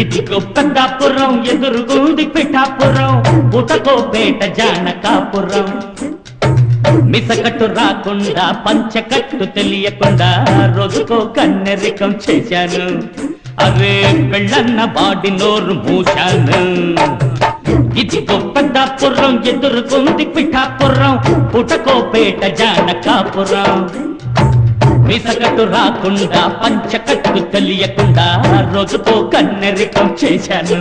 ఇది ఇదిగో ఎదురు గూడి పిఠాపురం పుటకోపేట జానకాపురం. మిసకట్టు రాకుండా పంచకట్టు తెలియకుండా రోజుకో కన్నెరికం చేశాను. అరే పెళ్ళన్న బాడి నోరు మూశాను. ఇదిగో పెద్దాపురం ఎదురుకుంది పిఠాపురం పుటకోపేట జానకాపురం. మిసకట్టు రాకుండా పంచకట్టు తెలియకుండా రోజుకో కన్నెరికం చేశాను.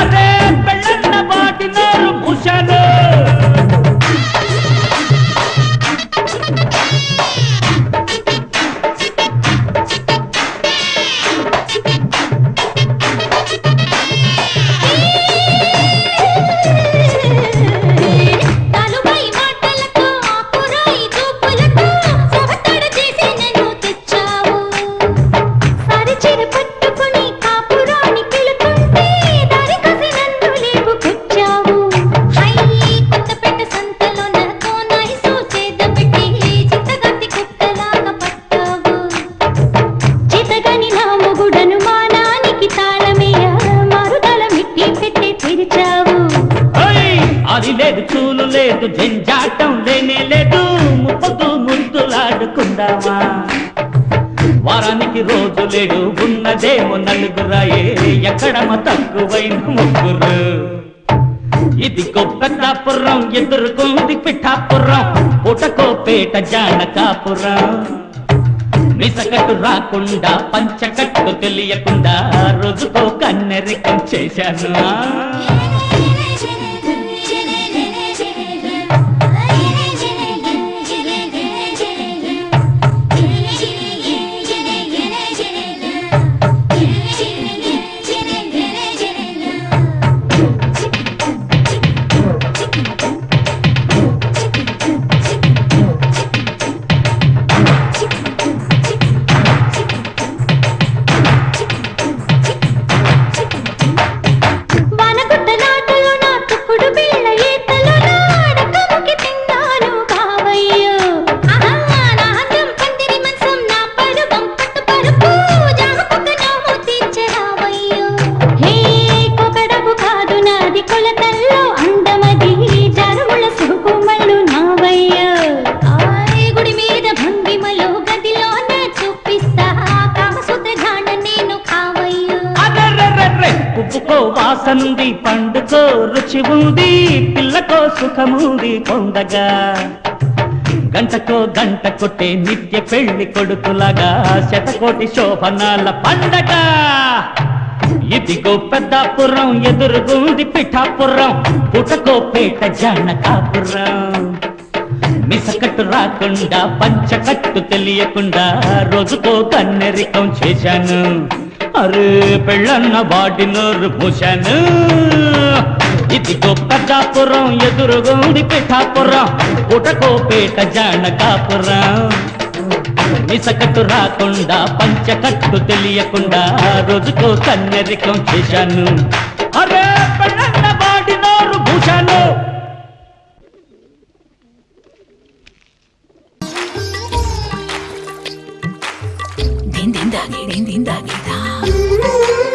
అదే పెళ్ళన్న వాటి నోరు మూశాను. లేదు జంజాటం లేనే లేదు ముప్పదు ముందులాడుకుందామా? వారానికి రోజు లేడు ఉన్నదేమో నలుగురాయే ఎక్కడమ తక్కువైన ముగ్గురు? ఇది పెద్దాపురం ఎదుర్కొంది పిఠాపురం పుటకోపేట జానకాపురం. మిసకట్టు రాకుండా పంచకట్టు తెలియకుండా రోజుకో కన్నెరికం చేశాను. ఉప్పుకో పండుకో రుచి ఉంది పిల్లకో సుఖముంది పొందగా. గంటకో గంట కొట్టే నిత్య పెళ్ళి కొడుకులాగా శతకోటి శోభనాల పండగ. ఇదిగో పెద్దాపురం ఎదురుగుంది పిఠాపురం పుటకో పేట జానకాపురం మిసకట్టు రాకుండా పంచకట్టు తెలియకుండా రోజుకో కన్నెరికం చేశాను. అరే పెళ్ళన్న వాడి నోరు మూశాను ఇదిగో పెద్దాపురం ఎదురుగుంది పిఠాపురం పుటకోపేట జానకాపురం మిసకట్టు రాకుండా పంచకట్టు తెలియకుండా రోజుకో కన్నెరికం చేశాను అరే పెళ్ళన్న వాడి నోరు మూశాను din din da gi din din da gi da da kr din Ooh.